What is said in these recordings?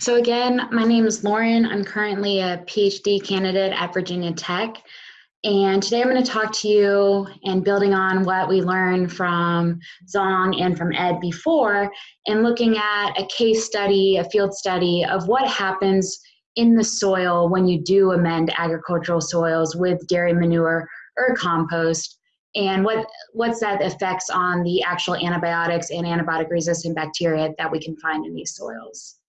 So again, my name is Lauren. I'm currently a PhD candidate at Virginia Tech. And today I'm going to talk to you and building on what we learned from Zong and from Ed before and looking at a case study, a field study of what happens in the soil when you do amend agricultural soils with dairy manure or compost and what what's that effects on the actual antibiotics and antibiotic resistant bacteria that we can find in these soils.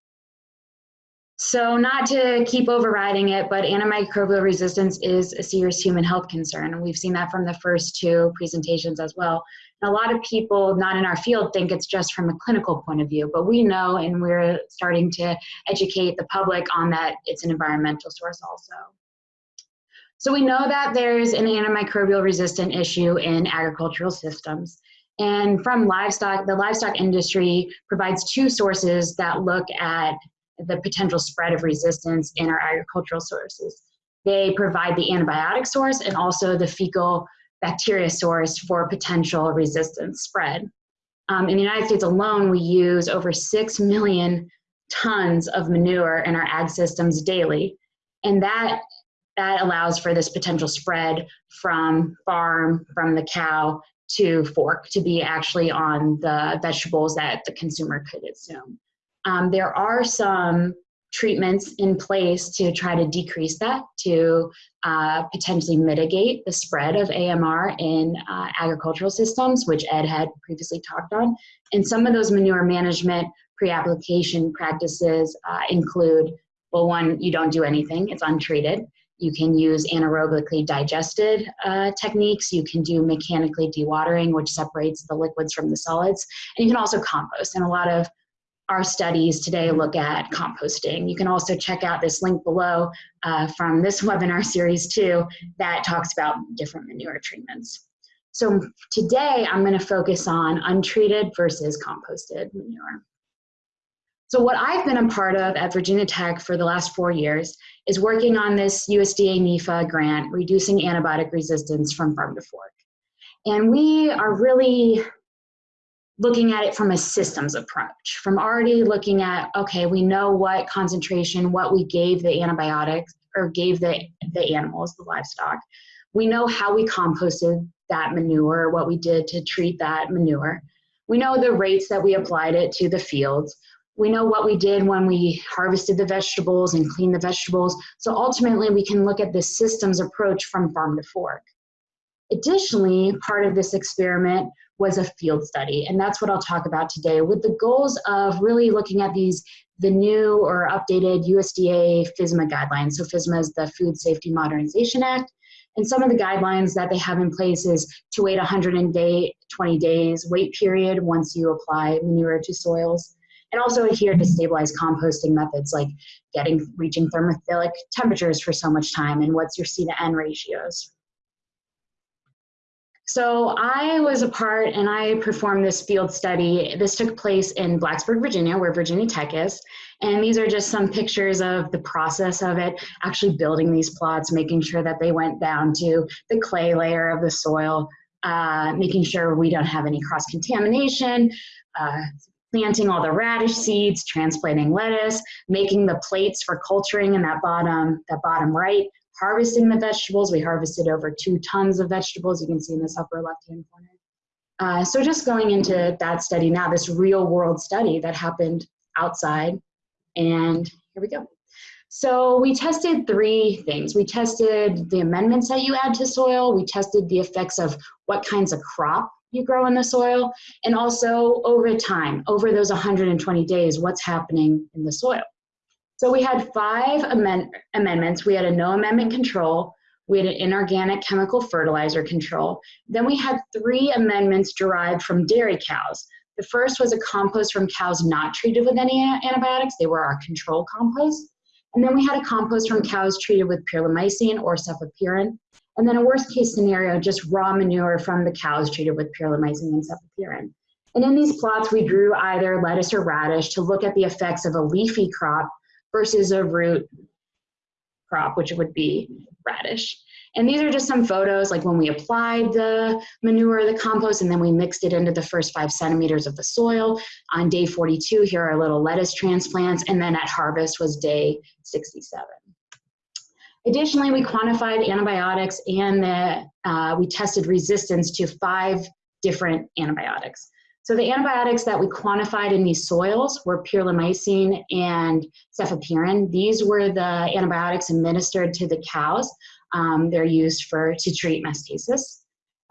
So not to keep overriding it, but antimicrobial resistance is a serious human health concern. And we've seen that from the first two presentations as well. And a lot of people not in our field think it's just from a clinical point of view, but we know and we're starting to educate the public on that it's an environmental source also. So we know that there's an antimicrobial resistant issue in agricultural systems. And from livestock, the livestock industry provides two sources that look at the potential spread of resistance in our agricultural sources. They provide the antibiotic source and also the fecal bacteria source for potential resistance spread. Um, in the United States alone, we use over 6 million tons of manure in our ag systems daily. And that, that allows for this potential spread from farm, from the cow to fork to be actually on the vegetables that the consumer could consume. Um, there are some treatments in place to try to decrease that, to uh, potentially mitigate the spread of AMR in uh, agricultural systems, which Ed had previously talked on. And some of those manure management pre-application practices uh, include, well, one, you don't do anything, it's untreated. You can use anaerobically digested uh, techniques. You can do mechanically dewatering, which separates the liquids from the solids. And you can also compost. And a lot of our studies today look at composting. You can also check out this link below uh, from this webinar series too that talks about different manure treatments. So today I'm going to focus on untreated versus composted manure. So what I've been a part of at Virginia Tech for the last four years is working on this USDA NIFA grant, reducing antibiotic resistance from farm to fork. And we are really looking at it from a systems approach, from already looking at, okay, we know what concentration, what we gave the antibiotics or gave the, the animals, the livestock. We know how we composted that manure, what we did to treat that manure. We know the rates that we applied it to the fields. We know what we did when we harvested the vegetables and cleaned the vegetables. So ultimately, we can look at the systems approach from farm to fork. Additionally, part of this experiment was a field study, and that's what I'll talk about today with the goals of really looking at these the new or updated USDA FSMA guidelines. So FSMA is the Food Safety Modernization Act, and some of the guidelines that they have in place is to wait 120 days wait period once you apply manure to soils, and also adhere to stabilized composting methods like getting reaching thermophilic temperatures for so much time and what's your C to N ratios. So I was a part and I performed this field study. This took place in Blacksburg, Virginia, where Virginia Tech is. And these are just some pictures of the process of it, actually building these plots, making sure that they went down to the clay layer of the soil, uh, making sure we don't have any cross-contamination, uh, planting all the radish seeds, transplanting lettuce, making the plates for culturing in that bottom, that bottom right, harvesting the vegetables. We harvested over two tons of vegetables. You can see in this upper left-hand corner. Uh, so just going into that study now, this real world study that happened outside. And here we go. So we tested three things. We tested the amendments that you add to soil. We tested the effects of what kinds of crop you grow in the soil. And also over time, over those 120 days, what's happening in the soil. So we had five amend amendments. We had a no amendment control, we had an inorganic chemical fertilizer control. Then we had three amendments derived from dairy cows. The first was a compost from cows not treated with any antibiotics. They were our control compost. And then we had a compost from cows treated with pirlimycin or cephapirin. And then a worst case scenario, just raw manure from the cows treated with pirlimycin and cephapirin. And in these plots, we drew either lettuce or radish to look at the effects of a leafy crop versus a root crop, which would be radish. And these are just some photos, like when we applied the manure, the compost, and then we mixed it into the first five centimeters of the soil. On day 42, here are little lettuce transplants, and then at harvest was day 67. Additionally, we quantified antibiotics and the, uh, we tested resistance to five different antibiotics. So the antibiotics that we quantified in these soils were pirlimycin and cefepime. These were the antibiotics administered to the cows. Um, they're used for to treat mastitis.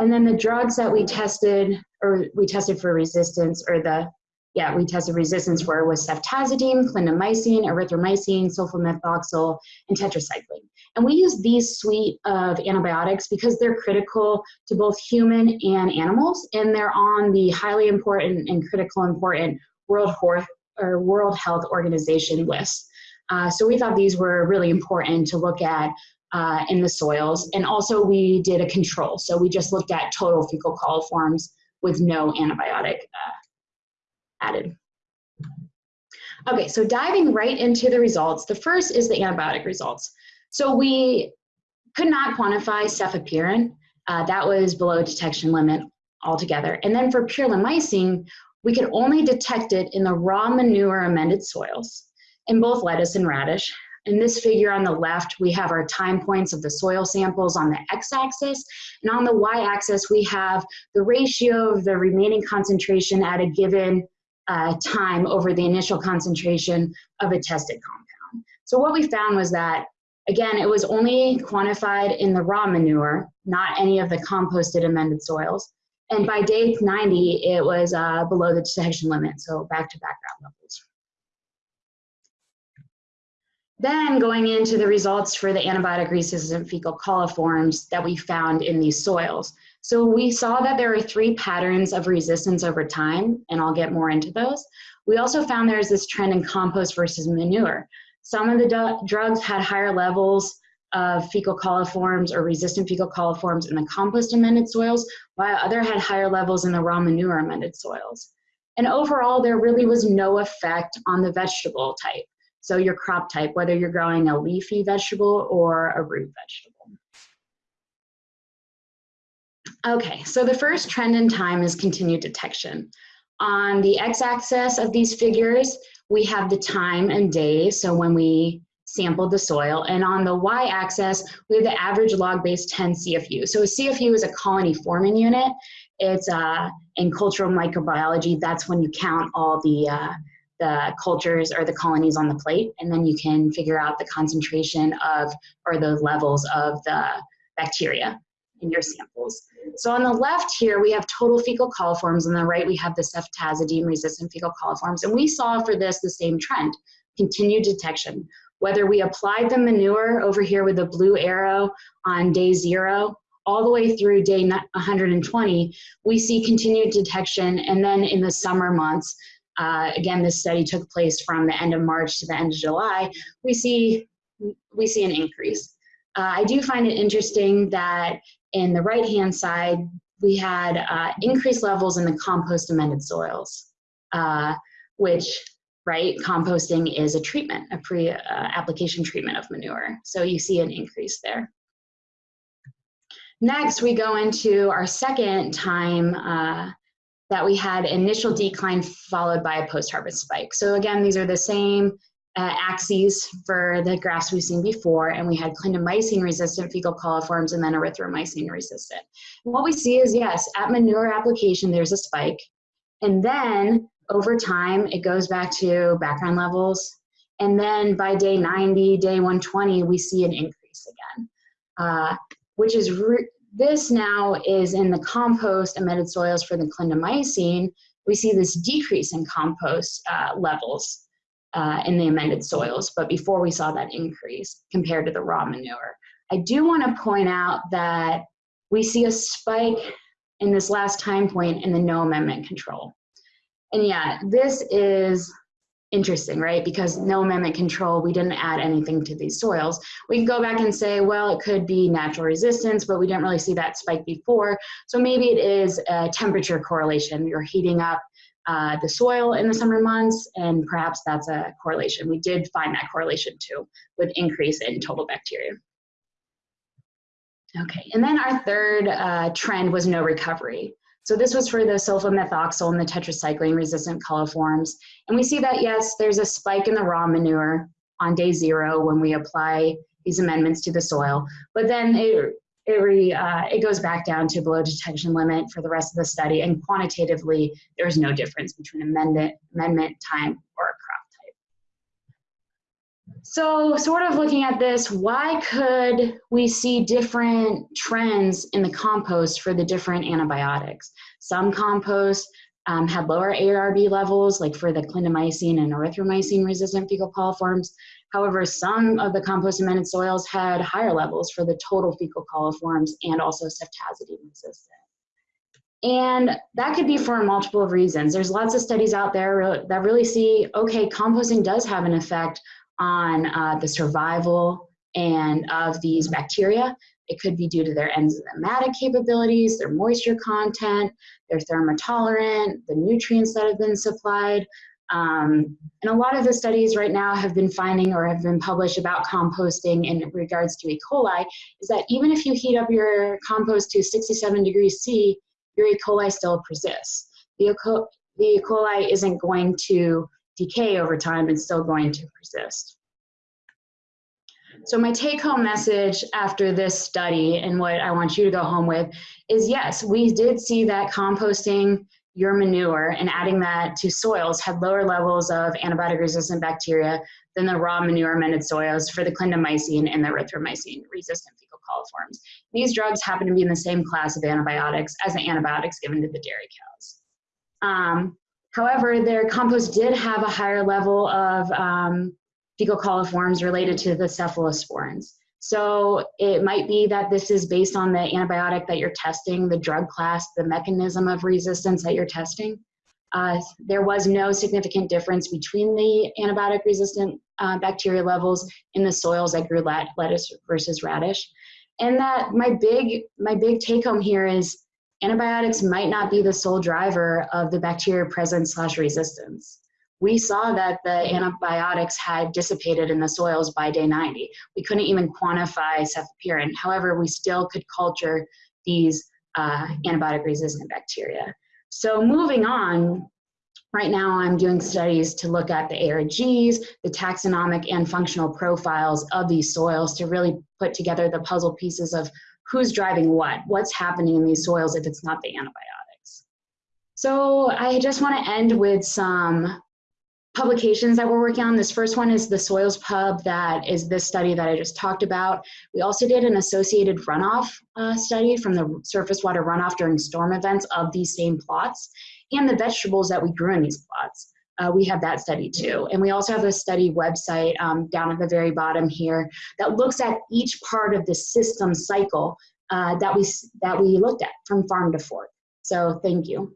And then the drugs that we tested, or we tested for resistance, or the yeah, we tested resistance for was ceftazidime, clindamycin, erythromycin, sulfamethoxazole, and tetracycline. And we use these suite of antibiotics because they're critical to both human and animals, and they're on the highly important and critical important World, or World Health Organization list. Uh, so we thought these were really important to look at uh, in the soils. And also we did a control. So we just looked at total fecal coliforms with no antibiotic uh, added. Okay, so diving right into the results, the first is the antibiotic results. So we could not quantify cefepime. Uh, that was below detection limit altogether. And then for pirlimycin, we could only detect it in the raw manure amended soils in both lettuce and radish. In this figure on the left, we have our time points of the soil samples on the x-axis, and on the y-axis, we have the ratio of the remaining concentration at a given uh, time over the initial concentration of a tested compound. So what we found was that, again, it was only quantified in the raw manure, not any of the composted amended soils. And by day 90, it was uh, below the detection limit, so back to background levels. Then going into the results for the antibiotic resistant fecal coliforms that we found in these soils. So we saw that there are three patterns of resistance over time, and I'll get more into those. We also found there's this trend in compost versus manure. Some of the drugs had higher levels of fecal coliforms or resistant fecal coliforms in the compost amended soils, while other had higher levels in the raw manure amended soils. And overall, there really was no effect on the vegetable type. So your crop type, whether you're growing a leafy vegetable or a root vegetable. Okay, so the first trend in time is continued detection. On the x-axis of these figures, we have the time and days, so when we sampled the soil, and on the y-axis, we have the average log base 10 CFU. So a CFU is a colony forming unit. It's uh, in cultural microbiology, that's when you count all the, uh, the cultures or the colonies on the plate, and then you can figure out the concentration of, or the levels of the bacteria in your samples. So on the left here, we have total fecal coliforms. On the right, we have the ceftazidime resistant fecal coliforms. And we saw for this the same trend, continued detection. Whether we applied the manure over here with the blue arrow on day zero, all the way through day 120, we see continued detection. And then in the summer months, uh, again, this study took place from the end of March to the end of July, we see, we see an increase. Uh, I do find it interesting that in the right-hand side, we had uh, increased levels in the compost amended soils, uh, which, right, composting is a treatment, a pre-application uh, treatment of manure. So you see an increase there. Next, we go into our second time uh, that we had initial decline followed by a post-harvest spike. So again, these are the same uh, axes for the graphs we've seen before, and we had clindamycin resistant fecal coliforms and then erythromycin resistant. What we see is yes, at manure application, there's a spike. And then over time, it goes back to background levels. And then by day 90, day 120, we see an increase again, uh, which is this now is in the compost emitted soils for the clindamycin. We see this decrease in compost uh, levels uh, in the amended soils, but before we saw that increase compared to the raw manure. I do want to point out that we see a spike in this last time point in the no amendment control. And yeah, this is interesting, right? Because no amendment control, we didn't add anything to these soils. We can go back and say, well, it could be natural resistance, but we didn't really see that spike before. So maybe it is a temperature correlation. You're heating up uh, the soil in the summer months, and perhaps that's a correlation. We did find that correlation too with increase in total bacteria. Okay, and then our third uh, trend was no recovery. So this was for the sulfamethoxazole and the tetracycline resistant coliforms. And we see that yes, there's a spike in the raw manure on day zero when we apply these amendments to the soil, but then it, it, uh, it goes back down to below detection limit for the rest of the study and quantitatively there's no difference between amendment, amendment time or crop type. so sort of looking at this, why could we see different trends in the compost for the different antibiotics? Some compost um, had lower ARB levels, like for the clindamycin and erythromycin resistant fecal coliforms. However, some of the compost amended soils had higher levels for the total fecal coliforms and also ceftazidime resistant. And that could be for multiple reasons. There's lots of studies out there that really see, okay, composting does have an effect on uh, the survival and of these bacteria. It could be due to their enzymatic capabilities, their moisture content, their thermotolerant, the nutrients that have been supplied. Um, and a lot of the studies right now have been finding or have been published about composting in regards to E. coli is that even if you heat up your compost to 67 degrees C, your E. coli still persists. The, E. coli isn't going to decay over time it's still going to persist. So my take home message after this study and what I want you to go home with is yes, we did see that composting your manure and adding that to soils had lower levels of antibiotic resistant bacteria than the raw manure amended soils for the clindamycin and the erythromycin resistant fecal coliforms. These drugs happen to be in the same class of antibiotics as the antibiotics given to the dairy cows. Um, However, their compost did have a higher level of um, fecal coliforms related to the cephalosporins. So it might be that this is based on the antibiotic that you're testing, the drug class, the mechanism of resistance that you're testing. Uh, there was no significant difference between the antibiotic resistant uh, bacteria levels in the soils that grew lettuce versus radish. And that my big, my big take home here is antibiotics might not be the sole driver of the bacteria presence slash resistance. We saw that the antibiotics had dissipated in the soils by day 90. We couldn't even quantify cefepime. However, we still could culture these uh, antibiotic resistant bacteria. So moving on, right now I'm doing studies to look at the ARGs, the taxonomic and functional profiles of these soils to really put together the puzzle pieces of who's driving what, what's happening in these soils if it's not the antibiotics. So I just want to end with some publications that we're working on. This first one is the Soils Pub that is this study that I just talked about. We also did an associated runoff uh, study from the surface water runoff during storm events of these same plots and the vegetables that we grew in these plots uh, we have that study too. And we also have a study website um, down at the very bottom here that looks at each part of the system cycle uh, that, we, that we looked at from farm to fork. So thank you.